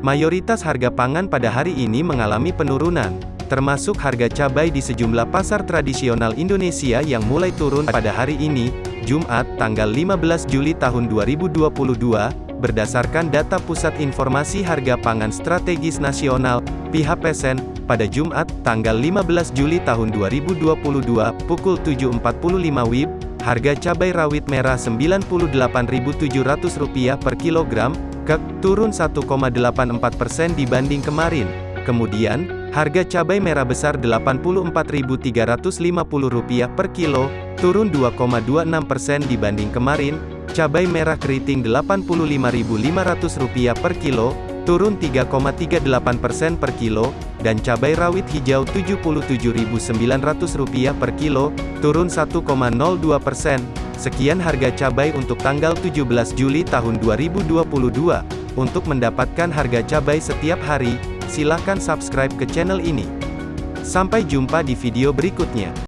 Mayoritas harga pangan pada hari ini mengalami penurunan, termasuk harga cabai di sejumlah pasar tradisional Indonesia yang mulai turun pada hari ini, Jumat, tanggal 15 Juli tahun 2022, berdasarkan data Pusat Informasi Harga Pangan Strategis Nasional, PHPSN, pada Jumat, tanggal 15 Juli tahun 2022, pukul 7.45 WIB, harga cabai rawit merah Rp98.700 per kilogram, KEK, turun 1,84% dibanding kemarin. Kemudian, harga cabai merah besar Rp84.350 per kilo, turun 2,26% dibanding kemarin, cabai merah keriting Rp85.500 per kilo, turun 3,38% per kilo, dan cabai rawit hijau Rp77.900 per kilo, turun 1,02%. Sekian harga cabai untuk tanggal 17 Juli tahun 2022. Untuk mendapatkan harga cabai setiap hari, silakan subscribe ke channel ini. Sampai jumpa di video berikutnya.